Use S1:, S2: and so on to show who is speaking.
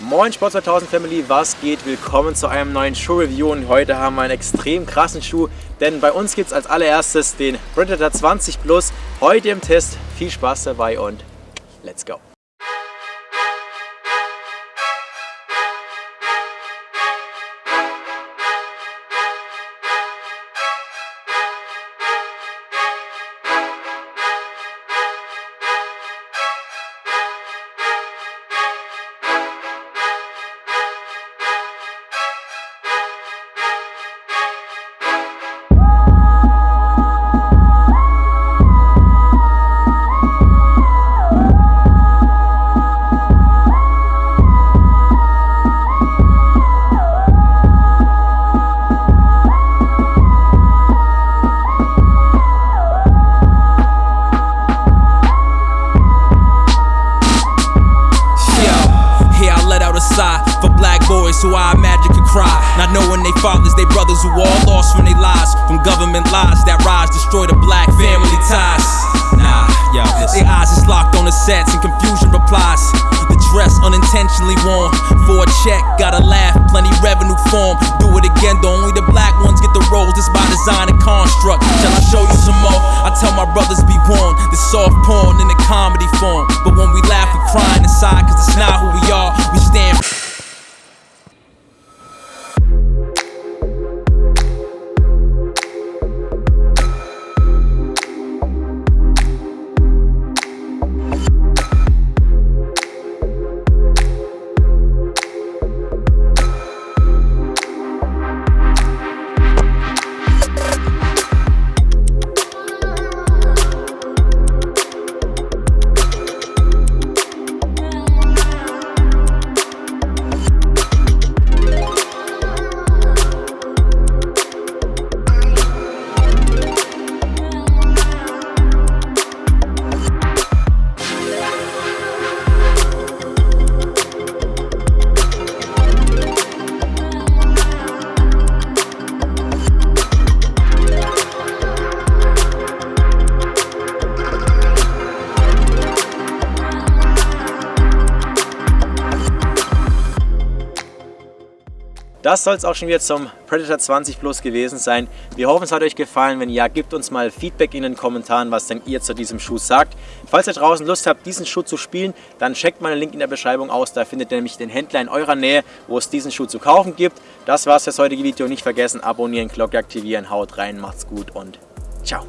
S1: Moin Sport 2000 Family, was geht? Willkommen zu einem neuen Schuh-Review und heute haben wir einen extrem krassen Schuh, denn bei uns gibt es als allererstes den Predator 20 Plus, heute im Test. Viel Spaß dabei und let's go!
S2: For black boys who I imagine could cry. Not knowing they fathers, they brothers who all lost from their lives. From government lies that rise, destroy the black family ties. Nah, yeah, their eyes is locked on the sets and confusion replies. The dress unintentionally worn for a check, gotta laugh, plenty revenue form. Do it again, though only the black ones get the roles. This by design and construct. Shall I show you some more? I tell my brothers be warned. This soft porn in the comedy form. But when we laugh, we crying inside, cause it's not who
S1: Das soll es auch schon wieder zum Predator 20 Plus gewesen sein. Wir hoffen, es hat euch gefallen. Wenn ja, gebt uns mal Feedback in den Kommentaren, was denn ihr zu diesem Schuh sagt. Falls ihr draußen Lust habt, diesen Schuh zu spielen, dann checkt mal den Link in der Beschreibung aus. Da findet ihr nämlich den Händler in eurer Nähe, wo es diesen Schuh zu kaufen gibt. Das war's das heutige Video. Nicht vergessen, abonnieren, Glocke aktivieren, haut rein, macht's gut und ciao.